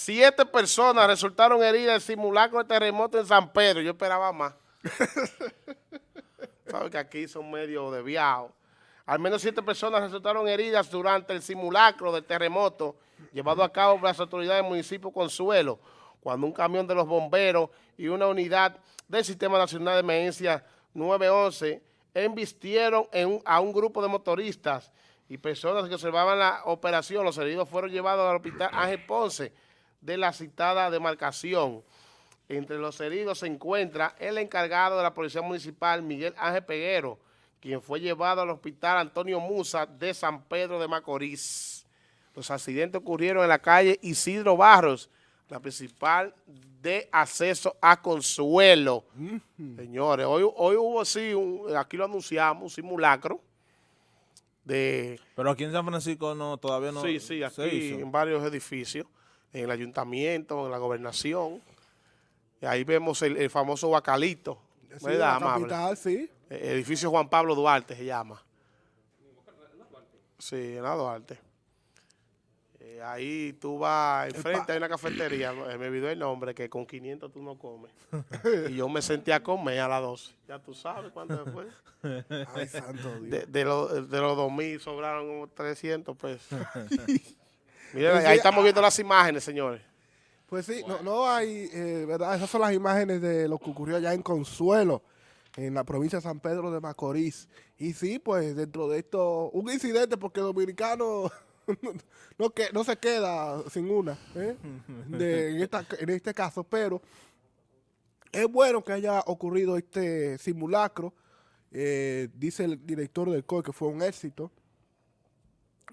Siete personas resultaron heridas en simulacro de terremoto en San Pedro. Yo esperaba más. Sabes que aquí son medio desviados. Al menos siete personas resultaron heridas durante el simulacro del terremoto llevado a cabo por las autoridades del municipio Consuelo, cuando un camión de los bomberos y una unidad del Sistema Nacional de Emergencia 911 embistieron a un grupo de motoristas y personas que observaban la operación. Los heridos fueron llevados al hospital Ángel Ponce de la citada demarcación. Entre los heridos se encuentra el encargado de la Policía Municipal, Miguel Ángel Peguero, quien fue llevado al hospital Antonio Musa de San Pedro de Macorís. Los accidentes ocurrieron en la calle Isidro Barros, la principal de acceso a Consuelo. Señores, hoy, hoy hubo sí, aquí lo anunciamos, un simulacro de... Pero aquí en San Francisco no todavía no Sí, sí, aquí en varios edificios, en el ayuntamiento, en la gobernación. Y ahí vemos el, famoso Bacalito, ¿verdad, capital, sí. Eh, edificio Juan Pablo Duarte se llama. Sí, en la Duarte. Eh, ahí tú vas, enfrente hay una cafetería, me olvidó el nombre, que con 500 tú no comes. y yo me sentí a comer a las 12. Ya tú sabes cuándo fue. Ay, santo Dios. De, los, de los 2000 sobraron como 300 pesos. Miren, pues ahí estamos viendo las imágenes, señores. Pues sí, no, no hay, ¿verdad? Esas son las imágenes de lo que ocurrió allá en Consuelo en la provincia de San Pedro de Macorís. Y sí, pues dentro de esto, un incidente porque el dominicano no, que, no se queda sin una ¿eh? en, este caso, pero es bueno que haya ocurrido este simulacro. Eh, dice el director del COI que fue un éxito.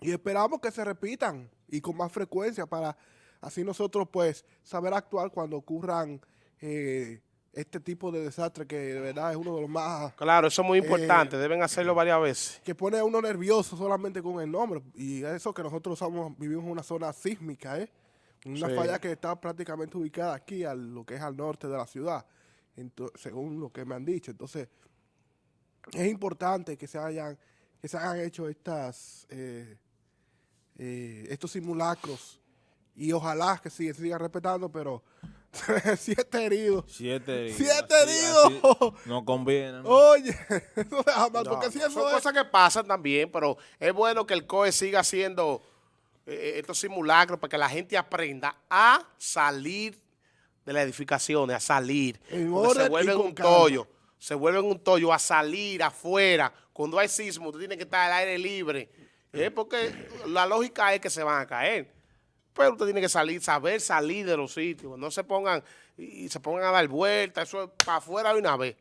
Y esperamos que se repitan y con más frecuencia para así nosotros pues saber actuar cuando ocurran eh, este tipo de desastre que de verdad es uno de los más... Claro, eso es muy importante, eh, deben hacerlo varias veces. Que pone a uno nervioso solamente con el nombre. Y eso que nosotros somos, vivimos en una zona sísmica, ¿eh? Una falla que está prácticamente ubicada aquí, a lo que es al norte de la ciudad, según lo que me han dicho. Entonces, es importante que se hayan, que se hayan hecho estas, eh, eh, estos simulacros y ojalá que sigan, sigan respetando, pero Siete heridos. Siete heridos. Siete heridos. no conviene. Oye, eso porque si eso son cosas que pasan también, pero es bueno que el COE siga haciendo eh, eh, estos simulacros para que la gente aprenda a salir de las edificaciones, a salir. se vuelven un tollo. Se vuelven un tollo a salir afuera. Cuando hay sismo, tú tienes que estar al aire libre. Es porque la lógica es que se van a caer. Pero usted tiene que salir, saber salir de los sitios. No se pongan y se pongan a dar vueltas. Eso es para afuera de una vez.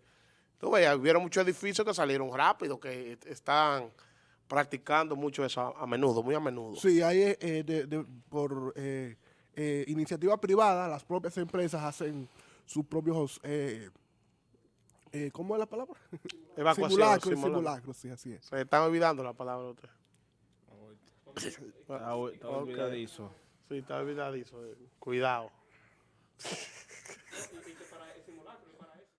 Tú ves, hubieron muchos edificios que salieron rápido, que están practicando mucho eso a, menudo, muy a menudo. Sí, hay eh, por eh, eh, iniciativa privada, las propias empresas hacen sus propios... ¿Cómo es la palabra? Evacuación. Simulacro, simulacro, sí, así es. Se están olvidando la palabra usted. Está, olvidadizo. Sí, está olvidadizo. Cuidado.